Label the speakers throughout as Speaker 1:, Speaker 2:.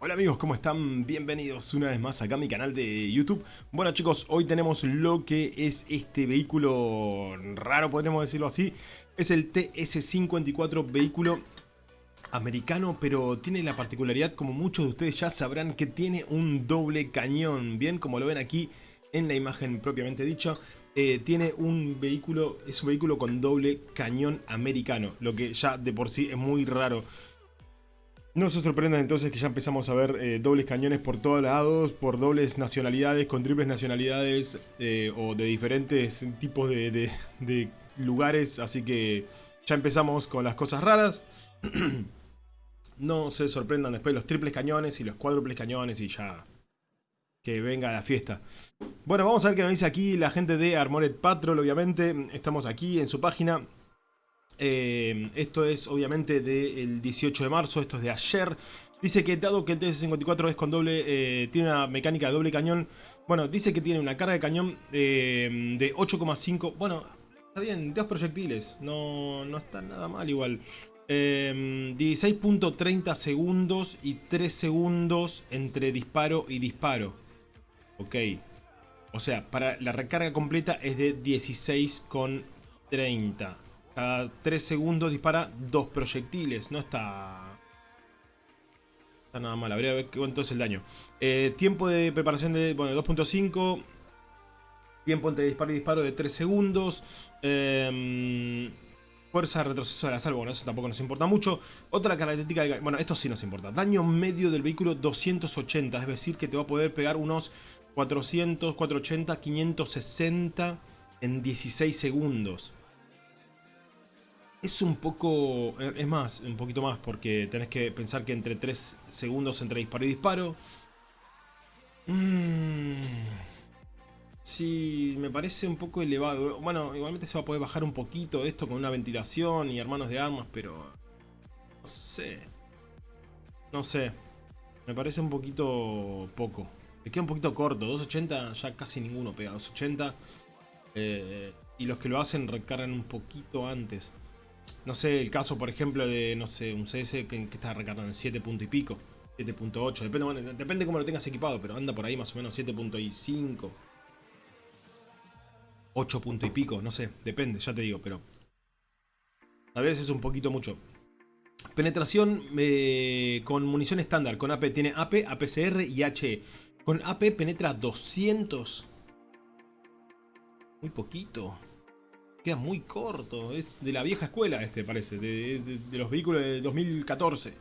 Speaker 1: Hola amigos, ¿cómo están? Bienvenidos una vez más acá a mi canal de YouTube. Bueno chicos, hoy tenemos lo que es este vehículo raro, podríamos decirlo así. Es el TS-54 vehículo americano, pero tiene la particularidad, como muchos de ustedes ya sabrán, que tiene un doble cañón. Bien, como lo ven aquí en la imagen propiamente dicha. Eh, tiene un vehículo, es un vehículo con doble cañón americano, lo que ya de por sí es muy raro. No se sorprendan entonces que ya empezamos a ver eh, dobles cañones por todos lados, por dobles nacionalidades, con triples nacionalidades eh, o de diferentes tipos de, lugares, así que ya empezamos con las cosas raras. no se sorprendan después los triples cañones y los cuádruples cañones y ya que venga la fiesta. Bueno, vamos a ver qué nos dice aquí la gente de Armored Patrol, obviamente. Estamos aquí en su página. Eh, esto es obviamente del 18 de marzo, esto es de ayer. Dice que dado que el TS-54 es con doble, eh, tiene una mecánica de doble cañón, bueno, dice que tiene una carga de cañón eh, de 8,5, bueno, está bien, dos proyectiles, no, no está nada mal igual. 16.30 segundos y 3 segundos entre disparo y disparo. Ok. O sea, para la recarga completa es de 16,30. Cada 3 segundos dispara dos proyectiles. No está... Nada mal. Habría que ver cuánto es el daño. Eh, tiempo de preparación de... Bueno, 2.5. Tiempo entre disparo y disparo de 3 segundos. Eh, fuerza retroceso de la salvo. Bueno, eso tampoco nos importa mucho. Otra característica... De, bueno, esto sí nos importa. Daño medio del vehículo 280. Es decir, que te va a poder pegar unos 400, 480, 560 en 16 segundos es un poco... Es más, un poquito más, porque tenés que pensar que entre 3 segundos entre disparo y disparo... Mmm, sí, me parece un poco elevado. Bueno, igualmente se va a poder bajar un poquito esto con una ventilación y hermanos de armas, pero... No sé. No sé. Me parece un poquito poco. Me queda un poquito corto. 280 ya casi ninguno pega. 280. Eh, y los que lo hacen recargan un poquito antes. No sé, el caso, por ejemplo, de, no sé, un CS que, está recargando en 7 punto y pico. 7.8, depende, bueno, depende cómo lo tengas equipado, pero anda por ahí más o menos 7.5. 8 punto y pico, no sé, depende, ya te digo, pero... A veces es un poquito mucho. Penetración eh, con munición estándar, con AP. Tiene AP, APCR y HE. Con AP penetra 200. Muy poquito queda muy corto. Es de la vieja escuela este, parece. De, los vehículos de 2014.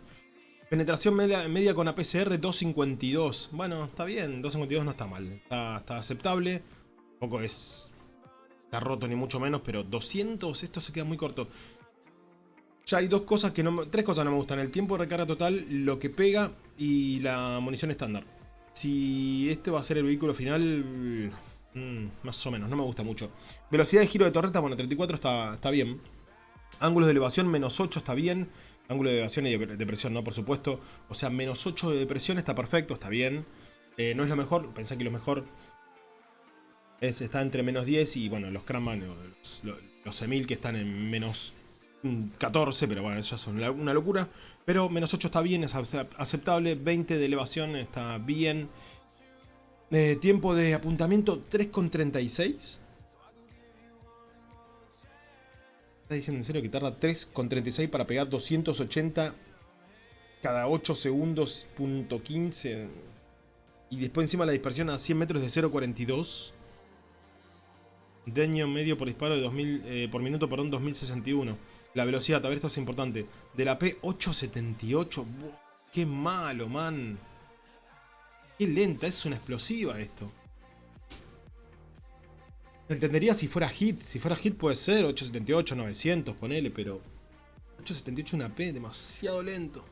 Speaker 1: Penetración media, con APCR 252. Bueno, está bien. 252 no está mal. Está, aceptable. Tampoco es... Está roto ni mucho menos, pero 200, esto se queda muy corto. Ya hay dos cosas que no... Tres cosas no me gustan. El tiempo de recarga total, lo que pega y la munición estándar. Si este va a ser el vehículo final... Mm, más o menos, no me gusta mucho. Velocidad de giro de torreta, bueno, 34 está, está bien. Ángulos de elevación, menos 8 está bien. Ángulo de elevación y de presión, ¿no? Por supuesto. O sea, menos 8 de presión está perfecto, está bien. Eh, no es lo mejor, pensé que lo mejor es, está entre menos 10 y, bueno, los Kramman, los, los, Emil que están en menos 14, pero bueno, eso es una locura. Pero menos 8 está bien, es aceptable. 20 de elevación está bien. Eh, tiempo de apuntamiento 3,36. ¿Estás diciendo en serio que tarda 3,36 para pegar 280 cada 8 segundos, punto 15? Y después encima la dispersión a 100 metros de 0,42. Daño medio por disparo de 2000, eh, por minuto, perdón, 2061. La velocidad, a ver, esto es importante. De la P878. ¡Qué malo, man! Qué lenta, es una explosiva esto. Entendería si fuera hit. Si fuera hit puede ser 878, 900, ponele, pero... 878 una P, demasiado lento.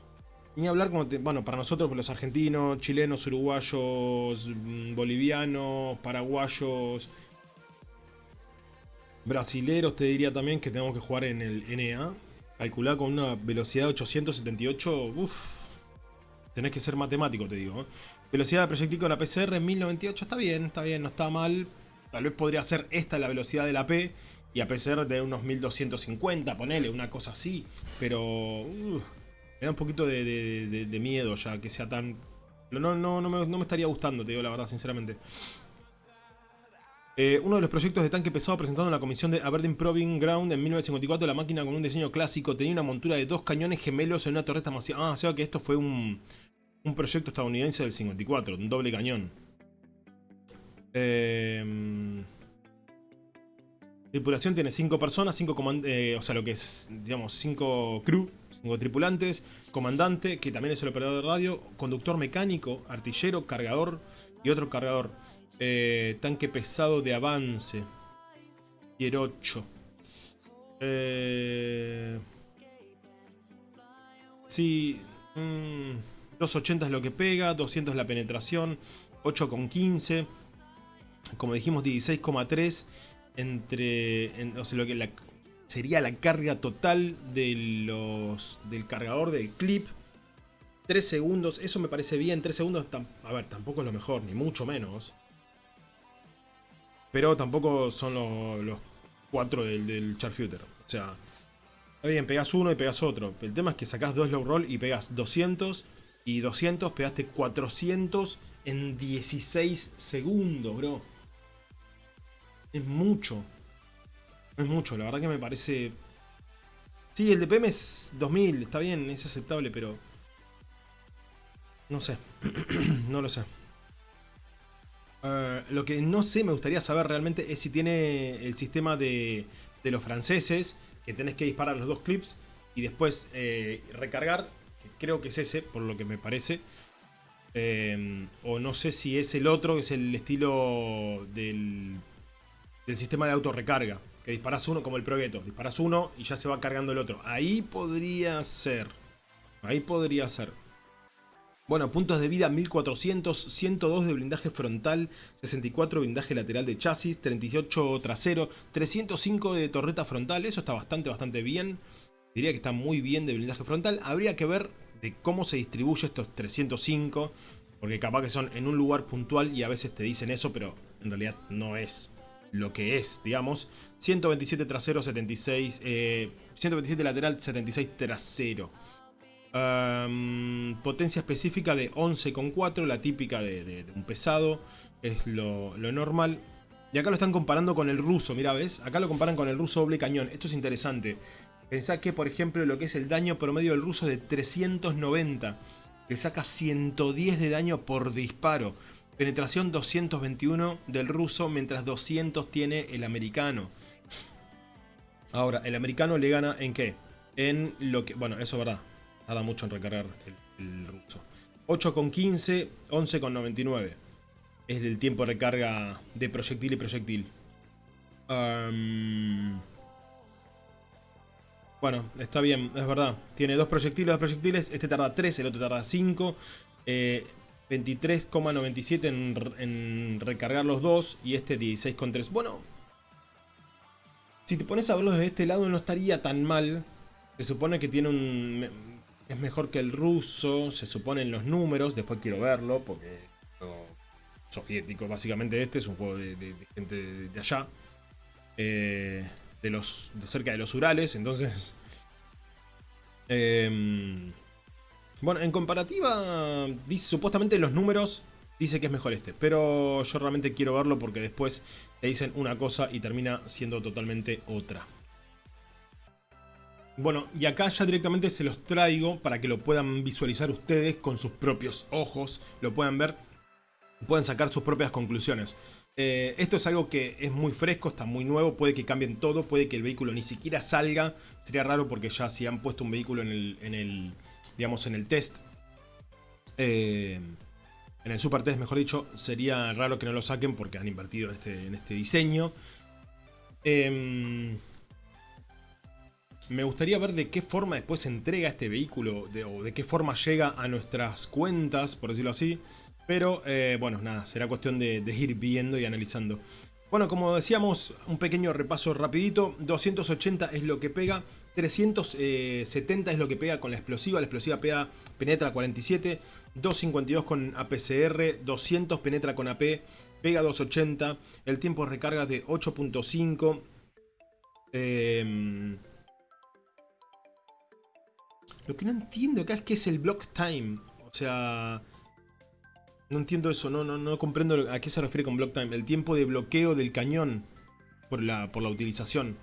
Speaker 1: Ni hablar como... bueno, para nosotros, los argentinos, chilenos, uruguayos, mm, bolivianos, paraguayos... Brasileros te diría también que tenemos que jugar en el NA. Calcular con una velocidad de 878, uff. Tenés que ser matemático, te digo. ¿eh? Velocidad de proyectil con la PCR en 1098 está bien, está bien, no está mal. Tal vez podría ser esta la velocidad de la P y a PCR de unos 1250, ponele, una cosa así. Pero uh, me da un poquito de, miedo ya que sea tan No, no, no, me, estaría gustando, te digo la verdad, sinceramente. Eh, uno de los proyectos de tanque pesado presentado en la comisión de Aberdeen Proving Ground en 1954, la máquina con un diseño clásico tenía una montura de dos cañones gemelos en una torreta masiva. Ah, o sea que esto fue un, un proyecto estadounidense del 54, un doble cañón. Eh, tripulación tiene 5 personas, 5 eh, o sea, lo que es, digamos, 5 crew, 5 tripulantes, comandante, que también es el operador de radio, conductor mecánico, artillero, cargador y otro cargador. Eh, tanque pesado de avance. Tier 8. Eh, sí, 280 mm, es lo que pega, 200 es la penetración, 8,15. Como dijimos, 16,3 entre, o sea, lo que sería la carga total de los, del cargador del clip. 3 segundos, eso me parece bien, 3 segundos, a ver, tampoco es lo mejor, ni mucho menos. Pero tampoco son los, 4 del, del Charfuter. O sea, está bien, pegas uno y pegas otro. El tema es que sacás dos low roll y pegas 200 y 200, pegaste 400 en 16 segundos, bro. Es mucho. Es mucho, la verdad que me parece... Sí, el DPM es 2000, está bien, es aceptable, pero... No sé. no lo sé. Eh, lo que no sé, me gustaría saber realmente es si tiene el sistema de, de los franceses, que tenés que disparar los dos clips y después eh, recargar, creo que es ese, por lo que me parece. Eh, o no sé si es el otro, que es el estilo del del sistema de autorrecarga. Que disparas uno como el Progetto. Disparas uno y ya se va cargando el otro. Ahí podría ser. Ahí podría ser. Bueno, puntos de vida 1400, 102 de blindaje frontal, 64 de blindaje lateral de chasis, 38 trasero, 305 de torreta frontal. Eso está bastante, bastante bien. Diría que está muy bien de blindaje frontal. Habría que ver de cómo se distribuye estos 305. Porque capaz que son en un lugar puntual y a veces te dicen eso, pero en realidad no es lo que es, digamos. 127 trasero, 76... 127 lateral, 76 trasero. potencia específica de 11,4, la típica de, un pesado, es lo, normal. Y acá lo están comparando con el ruso, mira, ¿ves? Acá lo comparan con el ruso doble cañón. Esto es interesante. Pensá que, por ejemplo, lo que es el daño promedio del ruso de 390. Le saca 110 de daño por disparo. Penetración 221 del ruso, mientras 200 tiene el americano. Ahora, el americano le gana en qué? En lo que... Bueno, eso es verdad. Tarda mucho en recargar el, ruso. 8,15, 11,99. Es el tiempo de recarga de proyectil y proyectil. Bueno, está bien, es verdad. Tiene dos proyectiles, dos proyectiles. Este tarda 3, el otro tarda 5. Eh, 23,97 en, recargar los dos y este 16,3. Bueno, si te pones a verlo desde este lado no estaría tan mal. Se supone que tiene un... Es mejor que el ruso, se supone en los números, después quiero verlo porque... soviético, básicamente este es un juego de, gente de, allá. Eh, de los de cerca de los Urales, entonces... Eh, bueno, en comparativa, supuestamente los números dice que es mejor este. Pero yo realmente quiero verlo porque después te dicen una cosa y termina siendo totalmente otra. Bueno, y acá ya directamente se los traigo para que lo puedan visualizar ustedes con sus propios ojos. Lo puedan ver, pueden sacar sus propias conclusiones. Eh, esto es algo que es muy fresco, está muy nuevo, puede que cambien todo, puede que el vehículo ni siquiera salga. Sería raro porque ya si han puesto un vehículo en el digamos, en el test. Eh, en el super test, mejor dicho, sería raro que no lo saquen porque han invertido en este, en este diseño. Em, me gustaría ver de qué forma después se entrega este vehículo o de qué forma llega a nuestras cuentas, por decirlo así. Pero eh, bueno, nada, será cuestión de, ir viendo y analizando. Bueno, como decíamos, un pequeño repaso rapidito. 280 es lo que pega. 370 es lo que pega con la explosiva. La explosiva pega, penetra 47. 252 con APCR. 200 penetra con AP. Pega 280. El tiempo de recarga de 8.5. Em, lo que no entiendo acá es que es el block time. O sea... No entiendo eso, no, no, no comprendo a qué se refiere con block time. El tiempo de bloqueo del cañón por la, por la utilización.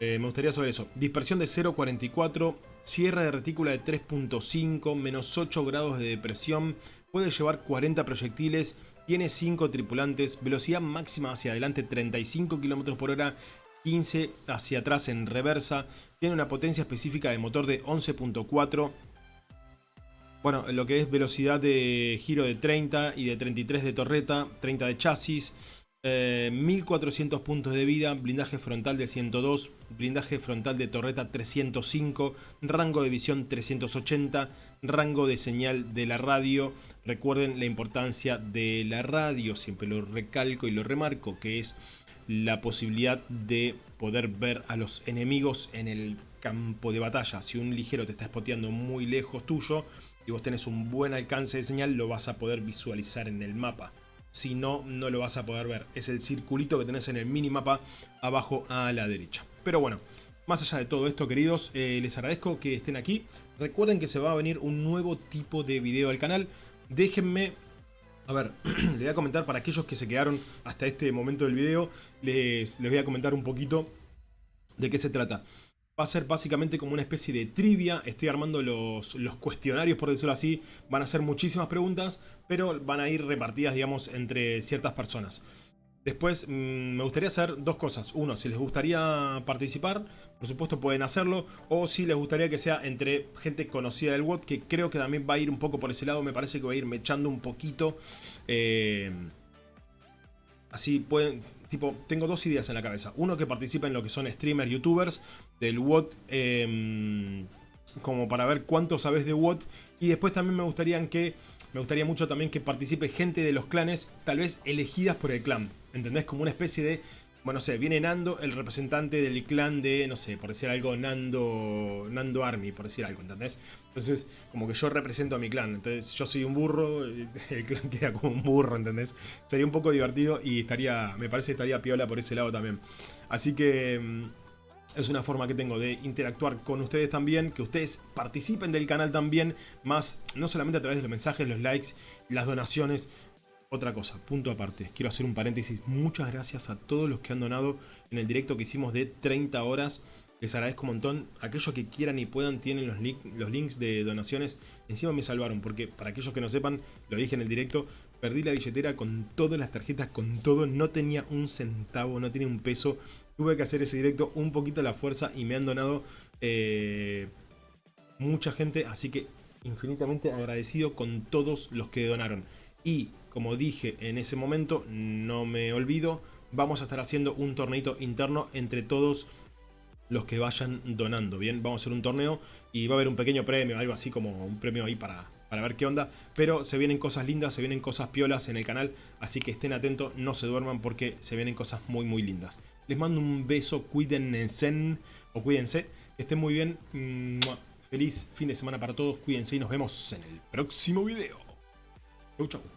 Speaker 1: Eh, me gustaría saber eso. Dispersión de 0.44, cierre de retícula de 3.5, menos 8 grados de depresión, puede llevar 40 proyectiles, tiene 5 tripulantes, velocidad máxima hacia adelante 35 km por hora, 15 hacia atrás en reversa, tiene una potencia específica de motor de 11.4, bueno, lo que es velocidad de giro de 30 y de 33 de torreta, 30 de chasis, 1400 eh, puntos de vida, blindaje frontal de 102, blindaje frontal de torreta 305, rango de visión 380, rango de señal de la radio. Recuerden la importancia de la radio, siempre lo recalco y lo remarco, que es la posibilidad de poder ver a los enemigos en el campo de batalla. Si un ligero te está spoteando muy lejos tuyo, y vos tenés un buen alcance de señal, lo vas a poder visualizar en el mapa. Si no, no lo vas a poder ver. Es el circulito que tenés en el minimapa abajo a la derecha. Pero bueno, más allá de todo esto, queridos, eh, les agradezco que estén aquí. Recuerden que se va a venir un nuevo tipo de video al canal. Déjenme... A ver, les voy a comentar para aquellos que se quedaron hasta este momento del video, les, les voy a comentar un poquito de qué se trata. Va a ser básicamente como una especie de trivia, estoy armando los, los, cuestionarios por decirlo así, van a ser muchísimas preguntas, pero van a ir repartidas digamos entre ciertas personas. Después mm, me gustaría hacer dos cosas, uno, si les gustaría participar, por supuesto pueden hacerlo, o si les gustaría que sea entre gente conocida del WOT, que creo que también va a ir un poco por ese lado, me parece que va a ir mechando un poquito. Eh, así pueden, tipo, tengo dos ideas en la cabeza. Uno que participa en lo que son streamers, youtubers del WOT, em, como para ver cuánto sabes de WOT. Y después también me gustaría que me gustaría mucho también que participe gente de los clanes, tal vez elegidas por el clan. ¿Entendés? Como una especie de bueno, no sé, viene Nando, el representante del clan de, no sé, por decir algo, Nando, Nando Army, por decir algo, ¿entendés? Entonces, como que yo represento a mi clan, entonces yo soy un burro, el clan queda como un burro, ¿entendés? Sería un poco divertido y estaría, me parece que estaría piola por ese lado también. Así que mm, es una forma que tengo de interactuar con ustedes también, que ustedes participen del canal también, más no solamente a través de los mensajes, los likes, las donaciones, otra cosa, punto aparte, quiero hacer un paréntesis. Muchas gracias a todos los que han donado en el directo que hicimos de 30 horas. Les agradezco un montón. Aquellos que quieran y puedan tienen los, los links de donaciones. Encima me salvaron porque para aquellos que no sepan, lo dije en el directo, perdí la billetera con todas las tarjetas, con todo. No tenía un centavo, no tenía un peso. Tuve que hacer ese directo un poquito a la fuerza y me han donado eh, mucha gente. Así que infinitamente agradecido con todos los que donaron. Y como dije en ese momento, no me olvido, vamos a estar haciendo un torneito interno entre todos los que vayan donando, ¿bien? Vamos a hacer un torneo y va a haber un pequeño premio, algo así como un premio ahí para, para ver qué onda. Pero se vienen cosas lindas, se vienen cosas piolas en el canal, así que estén atentos, no se duerman porque se vienen cosas muy muy lindas. Les mando un beso, cuídense o cuídense, que estén muy bien. Feliz fin de semana para todos, cuídense y nos vemos en el próximo video. Chau chau.